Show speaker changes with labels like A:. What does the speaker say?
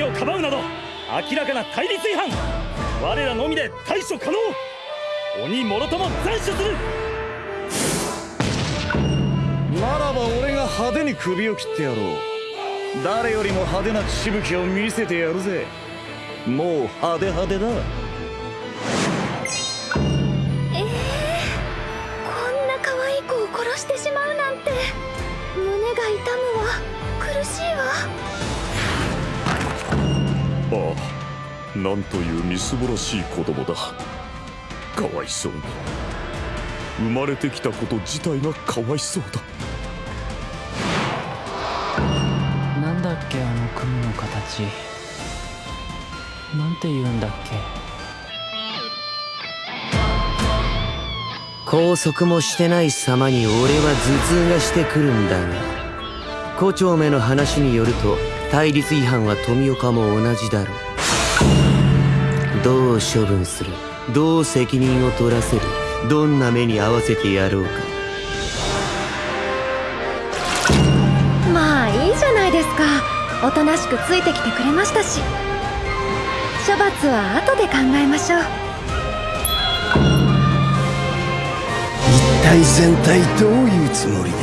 A: 組をかばうなど明らかな対立違反。我らのみで対処可能。鬼もろとも斬首する。
B: ならば俺が派手に首を切ってやろう。誰よりも派手なしぶきを見せてやるぜ。もう派手派手だ。
C: ええこんな可愛い子を殺してしまうなんて。胸が痛むわ。苦しいわ
D: なんというみすぼらしい子供だ。かわいそうに。生まれてきたこと自体がかわいそうだ。
E: なんだっけあの雲の形。なんて言うんだっけ。
F: 拘束もしてない様に俺は頭痛がしてくるんだが。胡蝶目の話によると対立違反は富岡も同じだろうどう処分する？どう責任を取らせる？どんな目に合わせてやろうか？
C: まあいいじゃないですか。おとなしくついてきてくれましたし。処罰は後で考えましょう。
G: 一体全体どういうつもりだ